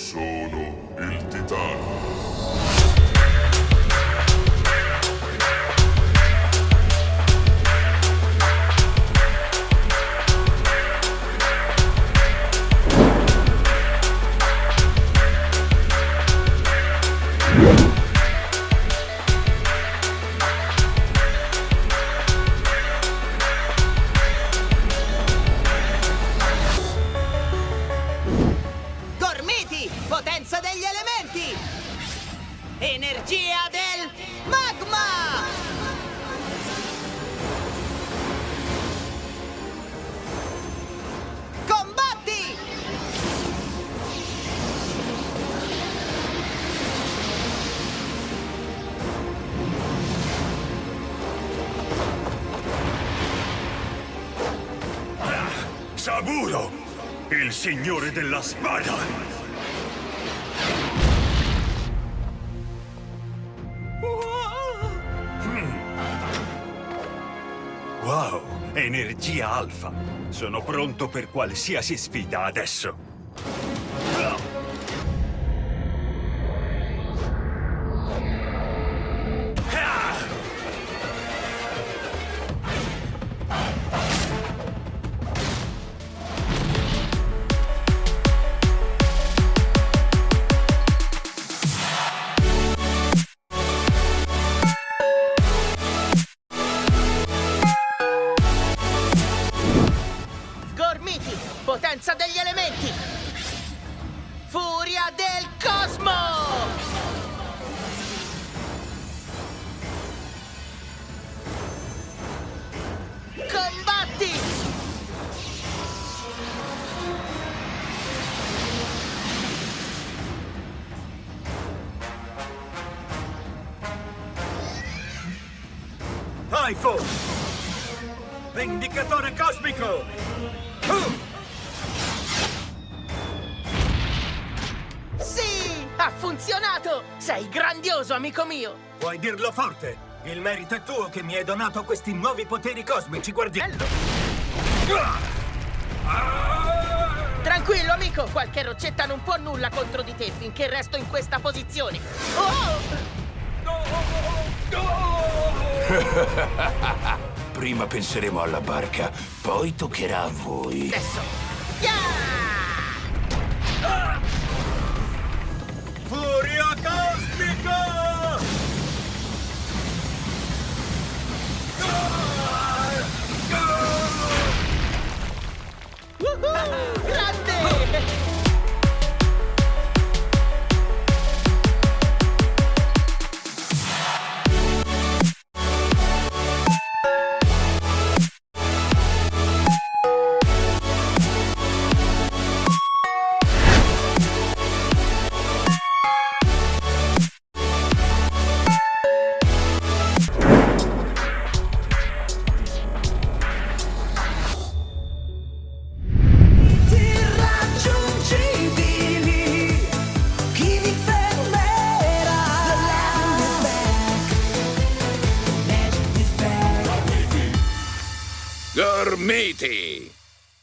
Sono il titano. Energia del magma! Combatti! Saburo, il signore della spada! Wow, energia alfa! Sono pronto per qualsiasi sfida adesso! Potenza degli elementi! Furia del cosmo! Combatti! iPhone! Vendicatore cosmico! Funzionato! Sei grandioso, amico mio! Puoi dirlo forte. Il merito è tuo che mi hai donato questi nuovi poteri cosmici, guardi. Bello! Tranquillo, amico! Qualche roccetta non può nulla contro di te finché resto in questa posizione! Oh! Prima penseremo alla barca, poi toccherà a voi. Adesso! Yeah! Gormiti!